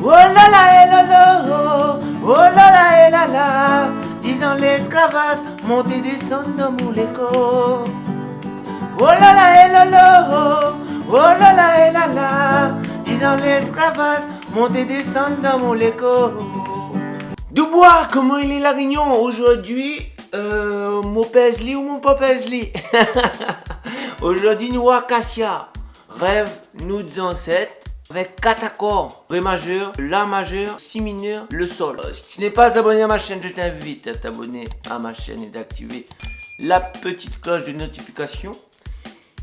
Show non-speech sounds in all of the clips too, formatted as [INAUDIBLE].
Oh là là, eh là là, oh là là, eh là là, disant l'esclavage, monter descendre dans mon écho. Oh là là, eh là là, oh là là, eh là là, disant l'esclavage, monter descendre dans mon écho. Dubois, comment il est la aujourd'hui? Euh, mon Paisley ou mon pas [LAUGHS] Paisley Aujourd'hui, nous Acacia. Rêve, nous ancêtres avec 4 accords. Ré majeur, La majeur, Si mineur, le Sol. Euh, si tu n'es pas abonné à ma chaîne, je t'invite à t'abonner à ma chaîne et d'activer la petite cloche de notification.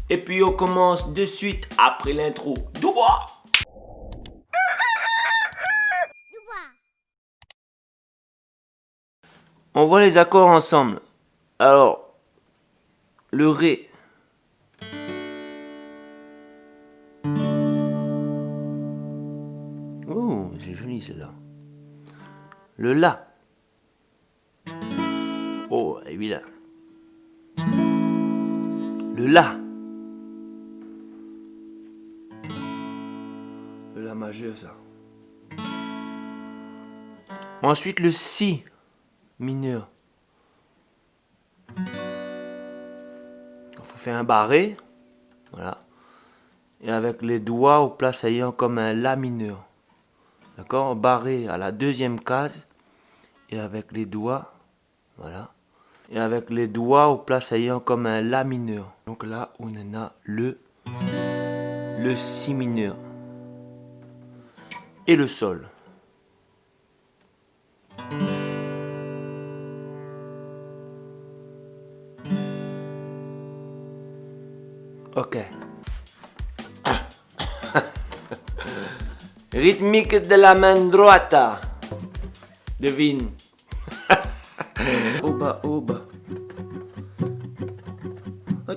Et puis on commence de suite après l'intro. Dubois On voit les accords ensemble. Alors, le Ré. Oh, c'est joli celle-là. Le La. Oh, évidemment. Le La. Le La majeur, ça. Ensuite, le Si mineur. Il faut faire un barré. Voilà. Et avec les doigts au place ayant comme un La mineur. D'accord Barré à la deuxième case. Et avec les doigts. Voilà. Et avec les doigts au place ayant comme un La mineur. Donc là, on en a le, le Si mineur. Et le Sol. Ok. Rythmique de la main droite. Devine. [LAUGHS] Oba, oba.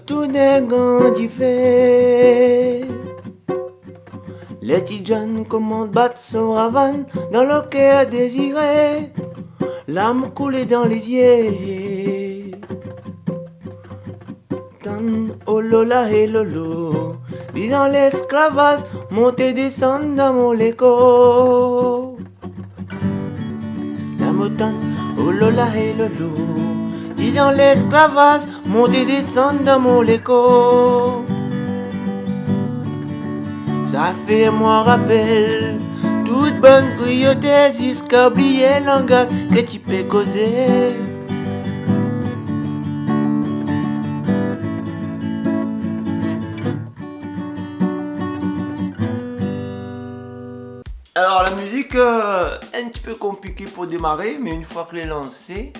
Tout est grand fait. Les petits jeunes commandent battre son ravane dans le cœur désiré. L'âme coulée dans les yeux. oh lola et lolo, disant l'esclavage, monter descendre dans mon léco. La motane, oh lola et lolo, disant l'esclavage, monter descendre dans mon léco. Ça fait moi rappel, toute bonne cruauté jusqu'à oublier langage que tu peux causer. Alors la musique, euh, un petit peu compliquée pour démarrer, mais une fois que est lancé,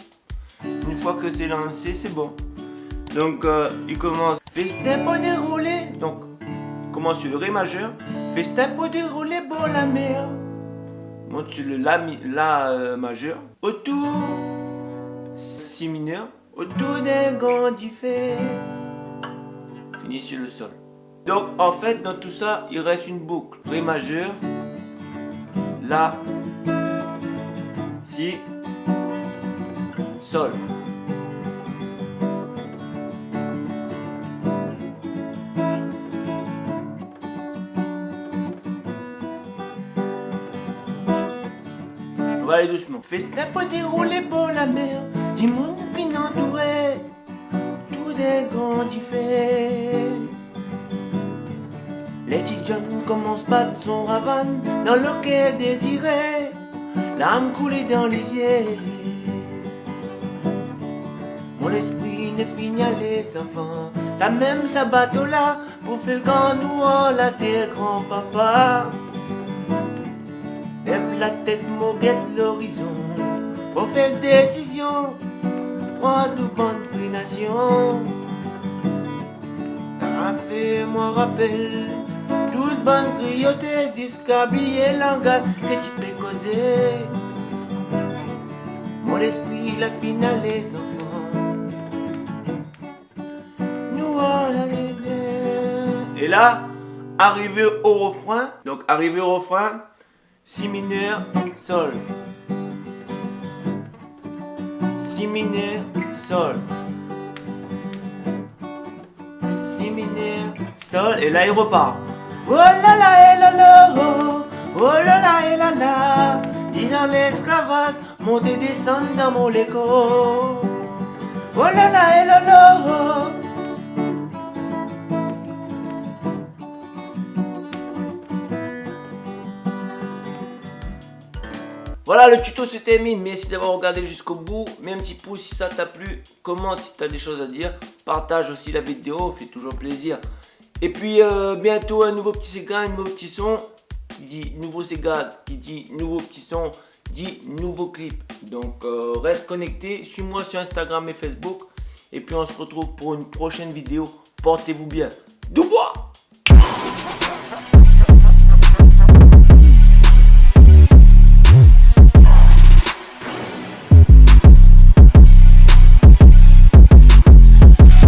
une fois que c'est lancé, c'est bon. Donc euh, il commence. Festin pour dérouler, donc il commence sur le Ré majeur, Festin pour dérouler pour la mer, monte sur le La, euh, majeur, autour, Si mineur, autour grand fait, finit sur le Sol. Donc en fait dans tout ça, il reste une boucle, Ré majeur, la, Si, Sol. On va aller doucement. Festin pour dérouler pour la mer, dis-moi fin entouré, tout grands fait. Les petits jeunes commencent pas son ravane dans le quai désiré, l'âme coulée dans les yeux. Mon esprit ne finit à les enfants, ça même sa bateau là pour faire grand nous la terre grand papa. Lève la tête, moguette l'horizon, pour faire décision, prends de bonnes fruits nation. Fait moi rappel bonne cruauté jusqu'à oublier langage que tu peux causer. Mon esprit, la finale, les enfants. Nous, Et là, arrivé au refrain, donc arrivé au refrain, Si mineur, Sol. Si mineur, Sol. Si mineur, Sol. Et là, il repart. Oh là là, eh là là, oh, oh là là et descendre dans mon léco. Oh là là et là là, Voilà, le tuto se termine. Merci d'avoir regardé jusqu'au bout. Mets un petit pouce si ça t'a plu. Commente si tu as des choses à dire. Partage aussi la vidéo, fait toujours plaisir. Et puis euh, bientôt un nouveau petit Sega, un nouveau petit son. Qui dit nouveau Sega, qui dit nouveau petit son, dit nouveau clip. Donc euh, reste connecté. Suis-moi sur Instagram et Facebook. Et puis on se retrouve pour une prochaine vidéo. Portez-vous bien. Dubois